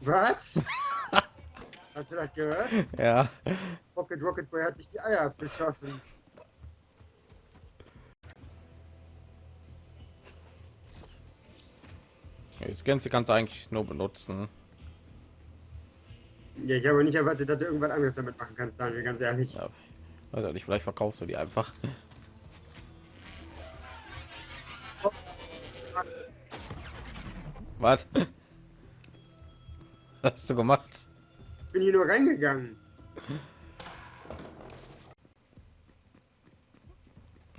Was? Hast du das gehört? Ja. Rocket Rocket Boy hat sich die Eier abgeschossen. Das Ganze kannst du eigentlich nur benutzen. Ja, ich habe nicht erwartet, dass du irgendwas anderes damit machen kannst, sagen wir ganz ehrlich. Ja. Weiß ja nicht, vielleicht verkaufst du die einfach. Was? Was hast du gemacht? Ich bin hier nur reingegangen.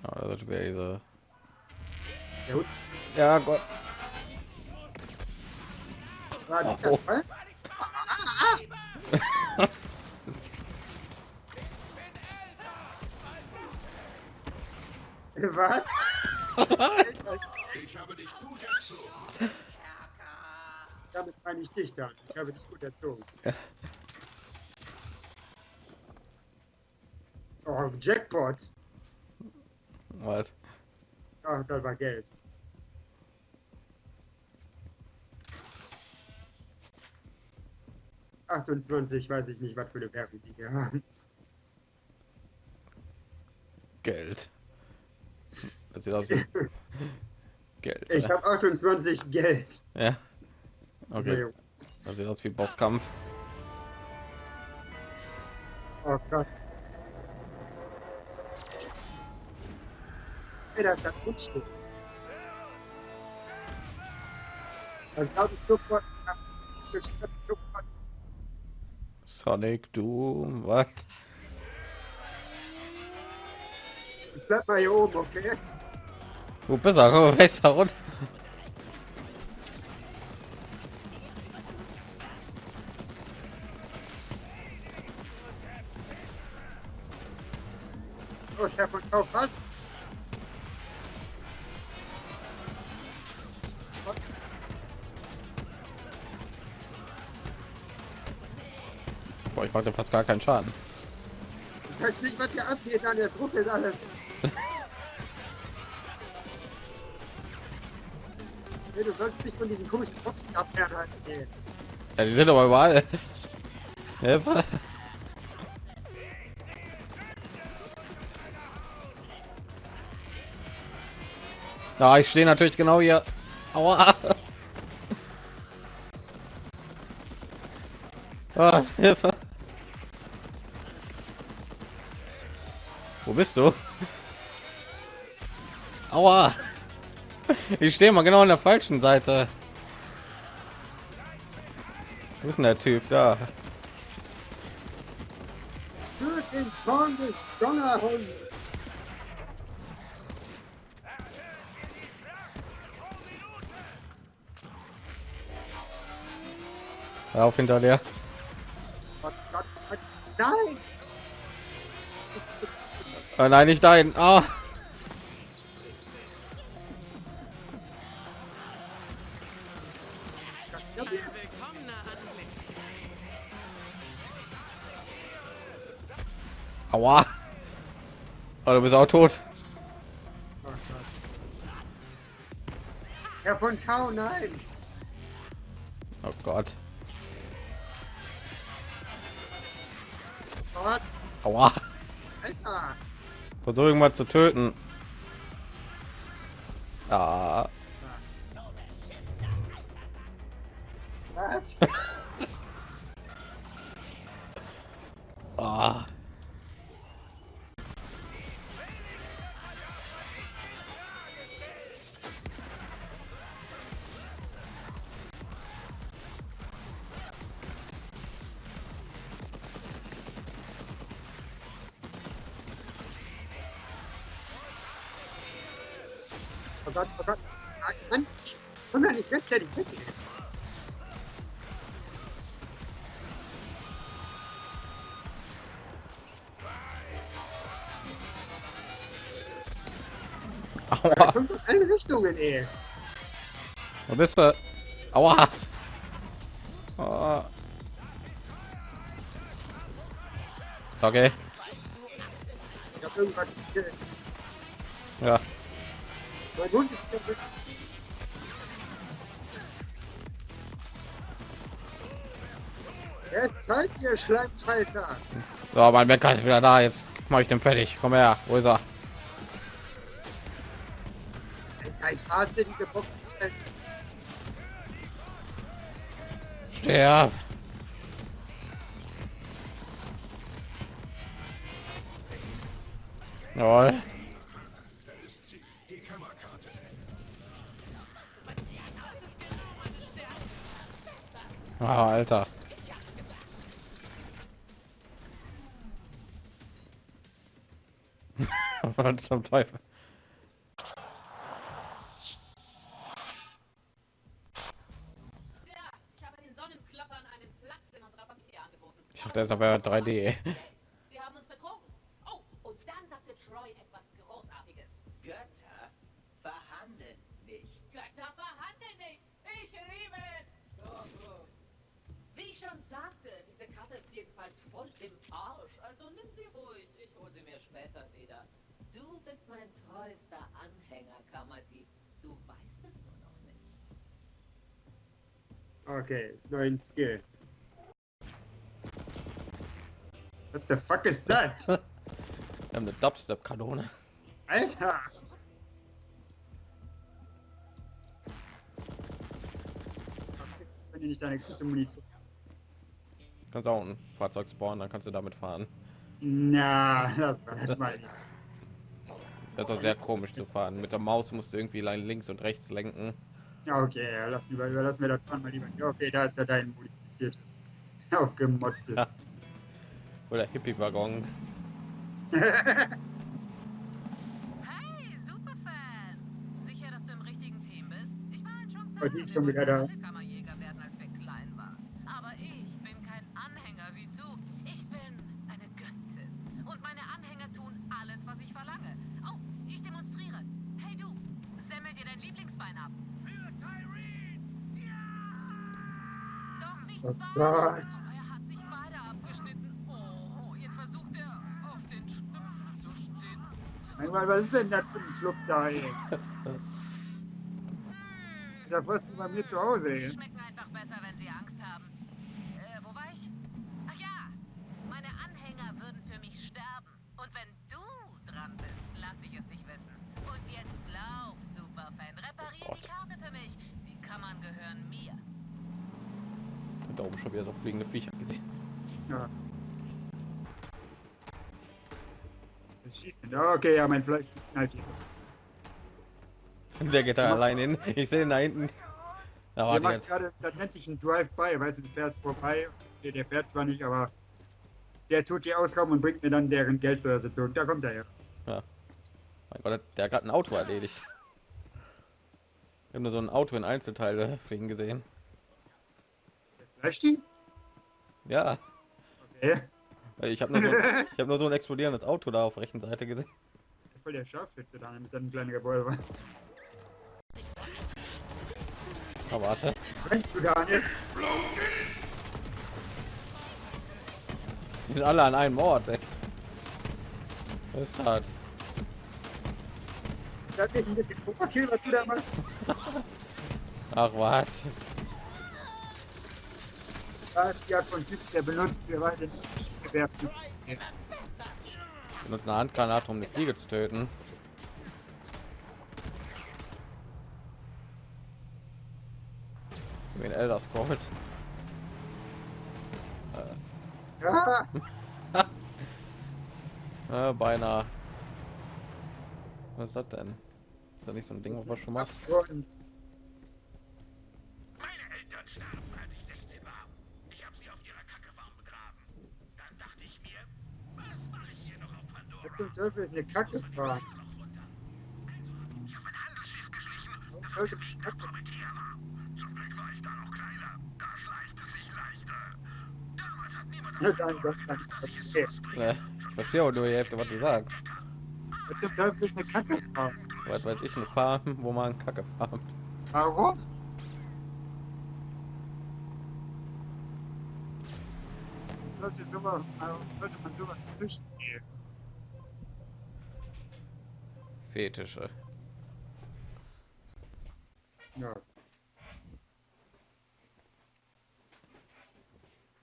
Oh, das wäre diese. Ja, gut. Ja, Gott. War Oh? Was? Ich habe dich gut erzogen. Damit meine ich dich dann. Ich habe dich gut erzogen. Oh, Jackpot. Was? Ach, das war Geld. Achtundzwanzig, weiß ich nicht, was für eine Werbung die hier haben. Geld. Das sieht aus wie Geld. Ich habe 28 Geld. Ja. Okay. Das sieht aus wie Bosskampf. Oh Gott. Ey, da ist das Grundstück. Dann glaube ich sofort. ich glaube sofort- Sonic Doom, was? Ich bleib mal hier oben, okay? Wo bist du? Komm, besser runter. So, Chef von Kauf, was? Boah, ich mache fast gar keinen Schaden. Ich weiß nicht, was hier abgeht an der Truppe ist alles. Nee, du sollst dich von diesen komischen Tropfen abfernhalten. Nee. Ja, die sind aber überall. Ja, ich stehe natürlich genau hier. Aua. Ah, Hilfe. Wo bist du? Aua. Ich stehe mal genau an der falschen Seite. Wo ist denn der Typ da? Den Zorn des Donnerhunds. Auf hinter dir. Gott, Gott, Gott. Nein! Oh nein, nicht dahin. Ah. Aua. Oh, du bist auch tot. Herr von Tau, nein! Oh Gott. Gott, Aua. Alter! Versuch irgendwas zu töten. Was? Ah. Oh Gott, oh Gott. Mann, komm ja nicht rechtzeitig weg. Aua. Kommt aus allen Richtungen, ey. Wo bist du? Aua. Ah. Okay. Ich hab irgendwas gekillt. Ja. Mein Hund ist ist scheiße, ihr Schleimschalter. So, mein Bäcker ist wieder da. Jetzt mache ich den fertig. Komm her. Wo ist er? Ich hasse Boxen. Sterb. Jawohl. Ah, Alter. Was zum Teufel? Tja, ich habe den Sonnenkloppern einen Platz in unserer Familie angeboten. Ich dachte, das wäre 3D. Sie haben uns betrogen. Oh, und dann sagte Troy etwas Großartiges. Götter verhandeln nicht. Götter verhandeln nicht. Ich liebe es. So gut. Wie ich schon sagte, diese Karte ist jedenfalls voll im Arsch. Also nimm sie ruhig. Ich hole sie mir später wieder. Du bist mein treuester Anhänger, Kammerdieb. Du weißt es nur noch nicht. Okay, neuen Skill. What the fuck is that? Wir haben eine Dubstep-Kanone. Alter! Wenn ihr nicht deine große Munition. Kannst auch ein Fahrzeug spawnen, dann kannst du damit fahren. Na, das war das mal. nicht. Das ist auch sehr komisch zu fahren. Mit der Maus musst du irgendwie links und rechts lenken. Ja, okay, ja, lass lieber, überlassen wir das Fahren mal lieber. Ja, okay, da ist ja dein modifiziertes, aufgemotztes. Ja. Oder Hippie-Waggon. Hey, Superfan! Sicher, dass du im richtigen Team bist? Ich war schon Oh, die ist schon wieder da. alle Kammerjäger werden, als wir klein waren. Aber ich bin kein Anhänger wie du. Ich bin eine Göttin. Und meine Anhänger tun alles, was ich verlange. Oh, ich demonstriere. Hey du, semmel dir dein Lieblingsbein ab. Für Tyreen! Ja! Doch nicht Oh wahr! Gott. Er hat sich beide abgeschnitten. Oh, jetzt versucht er, auf den Stümpfen zu Mein Gott, was ist denn das für ein Club da, ey? Ist ja fast bei mir zu Hause, ey. schmecken einfach besser, wenn sie Angst haben. Äh, wo war ich? Ach ja, meine Anhänger würden für mich sterben. Und wenn du dran bist, lass ich es dich wissen. Und jetzt glaub, Superfan, reparier die Karte für mich. Die Kammern gehören mir. Und da oben schon wieder so fliegende Viecher gesehen. Ja. Das schießt denn. Ah, Okay, ja, mein Fleisch knallt hier. Der geht da allein hin. Ich sehe ihn da hinten. Da Der macht gerade, das nennt sich ein Drive-by, weißt du, du fährst vorbei. Okay, der fährt zwar nicht, aber der tut die Ausgaben und bringt mir dann deren Geldbörse zurück. Da kommt er her. Mein Gott, der hat gerade ein Auto erledigt. Ich habe nur so ein Auto in Einzelteile fliegen gesehen. Fleisch die? Ja, Okay. ich habe nur, so, ich hab nur so ein explodierendes Auto da auf der rechten Seite gesehen. Voll der Scharfschütze da mit seinem kleinen Revolver. Aber warte. Rennst du da nicht? Die sind alle an einem Ort, ey. Ist das? Das ist ein bisschen Pokerkill, was du da machst. Ach, was? Die Art von Typ, der benutzt wir weiter. Benutzt eine Handgranate, um eine Fliege zu töten. Wie Elder Scrolls. Ja, Äh, beinahe. Was ist das denn? Ist das nicht so ein Ding, was man schon macht? und Meine Eltern starben, als ich 16 war. Ich habe sie auf ihrer Kackefarm begraben. Dann dachte ich mir, was mache ich hier noch auf was Pandora? Zum Teufel ist eine Kacke fahren? Noch runter. Also, ich habe ein Handelsschiff geschlichen, das auf sollte dem Weg nach Komitär war. Zum Glück war ich da noch kleiner. Da schleicht es sich leichter. Damals hat niemand Ja, ich verstehe auch nur die Hälfte, was du sagst. Was zum Teufel ist eine Kacke fahren? Was weiß ich, eine Farm, wo man Kacke farmt. Warum? Sollte, sowas, sollte man sowas nicht Fetische. Ja.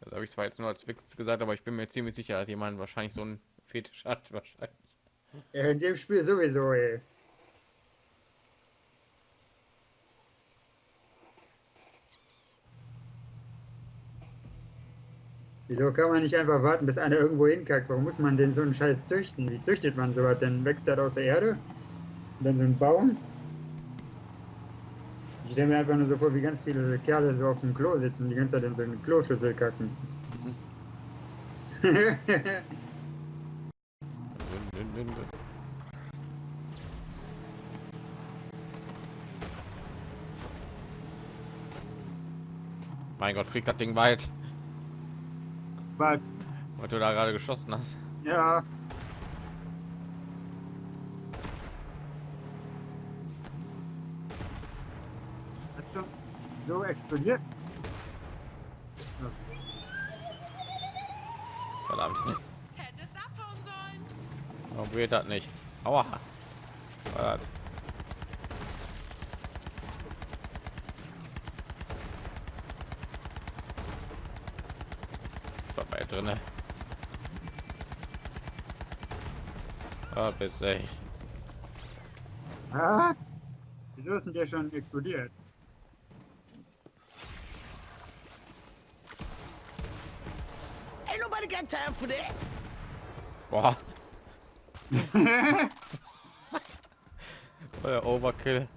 Das habe ich zwar jetzt nur als Witz gesagt, aber ich bin mir ziemlich sicher, dass jemand wahrscheinlich so ein Fetisch hat. Wahrscheinlich. Ja, in dem Spiel sowieso, ey. Wieso kann man nicht einfach warten, bis einer irgendwo hinkackt? Warum muss man denn so einen Scheiß züchten? Wie züchtet man sowas? Dann wächst das aus der Erde? Dann so ein Baum? Ich stelle mir einfach nur so vor, wie ganz viele Kerle so auf dem Klo sitzen und die ganze Zeit in so eine Kloschüssel kacken. Mein Gott, fliegt das Ding weit, Was? weil du da gerade geschossen hast. Ja. So explodiert? Verdammt. Hättest abhauen sollen. Warum geht das nicht? Aua. Was? Dabei drinne. Ah, bis ey. Was? Wieso ist denn der schon explodiert? Got time for that. Boah. Euer Overkill.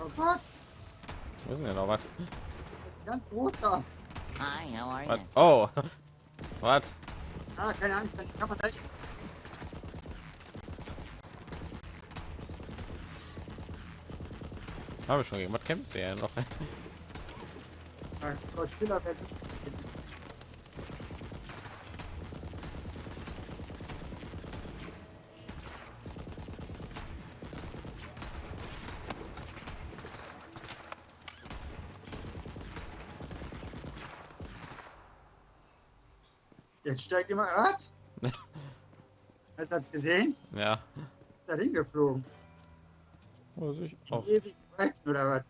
Oh Gott, Wo ist denn noch was? ganz großer. Hi, how are Was? you? Oh. Was? Ah, keine Angst, dann kann man gleich. Habe ich schon was kämpfst du ja noch? Godzilla Jetzt steigt immer. Was? Hast du das gesehen? Ja. Ist da hingeflogen? Muss ich auch. Ewig weit, oder was?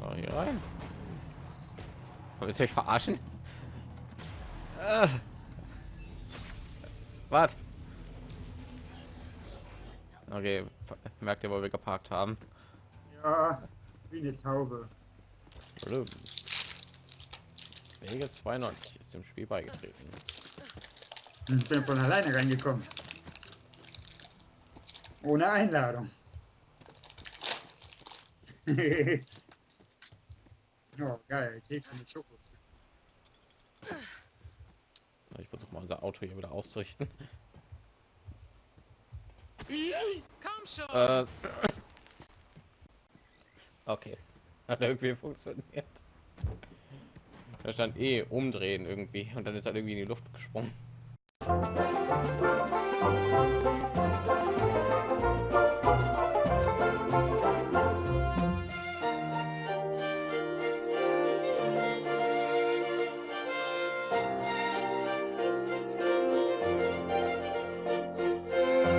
Oh, hier rein. Willst du mich verarschen? Äh. Was? Okay, merkt ihr, wo wir geparkt haben? Ja, wie eine Taube. Blum. Vegas 92 ist dem Spiel beigetreten. Ich bin von alleine reingekommen. Ohne Einladung. oh, geil. Kekse mit Schokos. Ich versuche mal unser Auto hier wieder auszurichten. Komm schon. Äh. Okay. Hat irgendwie funktioniert. Da stand eh umdrehen irgendwie und dann ist er irgendwie in die Luft gesprungen.